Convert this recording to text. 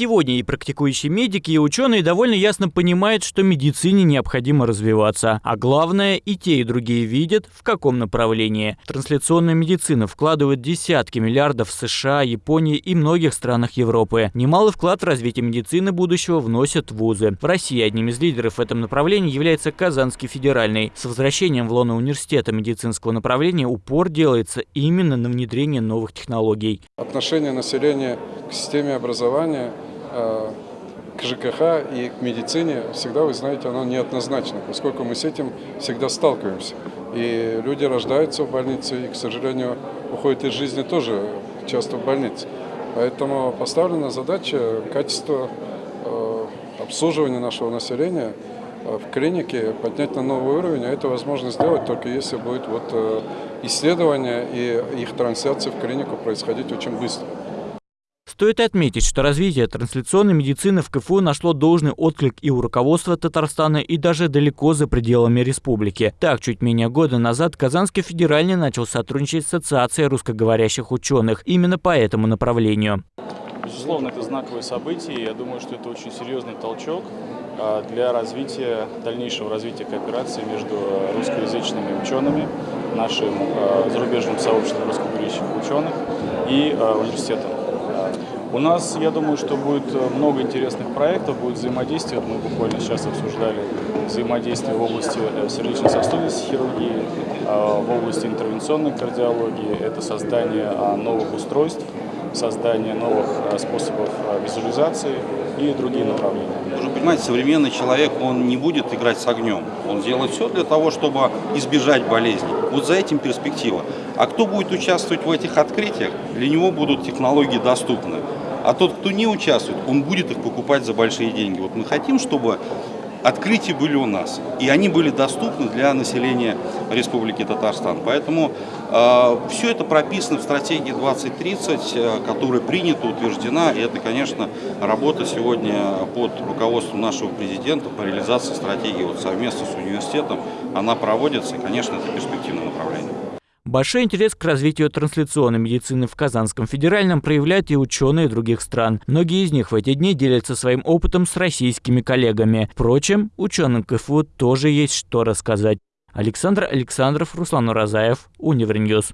Сегодня и практикующие медики, и ученые довольно ясно понимают, что медицине необходимо развиваться. А главное, и те, и другие видят, в каком направлении. Трансляционная медицина вкладывает десятки миллиардов в США, Японии и многих странах Европы. Немалый вклад в развитие медицины будущего вносят вузы. В России одним из лидеров в этом направлении является Казанский федеральный. С возвращением в лоно университета медицинского направления упор делается именно на внедрение новых технологий. Отношение населения к системе образования к ЖКХ и к медицине всегда, вы знаете, оно неоднозначно, поскольку мы с этим всегда сталкиваемся. И люди рождаются в больнице и, к сожалению, уходят из жизни тоже часто в больнице. Поэтому поставлена задача качества э, обслуживания нашего населения э, в клинике поднять на новый уровень, а это возможно сделать только если будет вот исследование и их трансляция в клинику происходить очень быстро. Стоит отметить, что развитие трансляционной медицины в КФУ нашло должный отклик и у руководства Татарстана, и даже далеко за пределами республики. Так, чуть менее года назад Казанский федеральный начал сотрудничать с Ассоциацией русскоговорящих ученых именно по этому направлению. Безусловно, это знаковое событие, я думаю, что это очень серьезный толчок а, для развития, дальнейшего развития кооперации между русскоязычными учеными, нашим а, зарубежным сообществом русскоговорящих ученых и а, университетом. У нас, я думаю, что будет э, много интересных проектов, будет взаимодействие. Мы буквально сейчас обсуждали взаимодействие в области э, сердечно-сосудистой хирургии, э, в области интервенционной кардиологии. Это создание а, новых устройств, создание новых способов визуализации и другие направления. Нужно понимать, современный человек, он не будет играть с огнем. Он делает все для того, чтобы избежать болезней. Вот за этим перспектива. А кто будет участвовать в этих открытиях, для него будут технологии доступны. А тот, кто не участвует, он будет их покупать за большие деньги. Вот мы хотим, чтобы открытия были у нас, и они были доступны для населения Республики Татарстан. Поэтому э, все это прописано в стратегии 2030, э, которая принята, утверждена, и это, конечно, работа сегодня под руководством нашего президента по реализации стратегии вот совместно с университетом, она проводится, и, конечно, это перспективное направление. Большой интерес к развитию трансляционной медицины в Казанском федеральном проявляют и ученые других стран. Многие из них в эти дни делятся своим опытом с российскими коллегами. Впрочем, ученым КФУ тоже есть что рассказать. Александр Александров, Руслан Уразаев, Univer News.